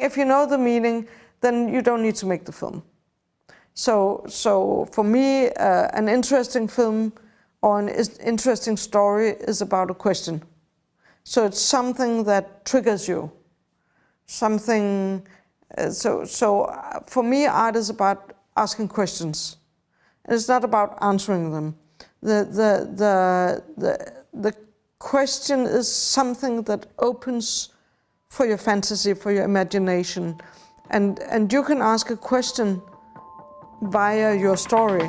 If you know the meaning, then you don't need to make the film. So, so for me, uh, an interesting film or an interesting story is about a question. So it's something that triggers you, something. Uh, so, so uh, for me, art is about asking questions. It's not about answering them. The, the, the, the, the question is something that opens for your fantasy, for your imagination. And, and you can ask a question via your story.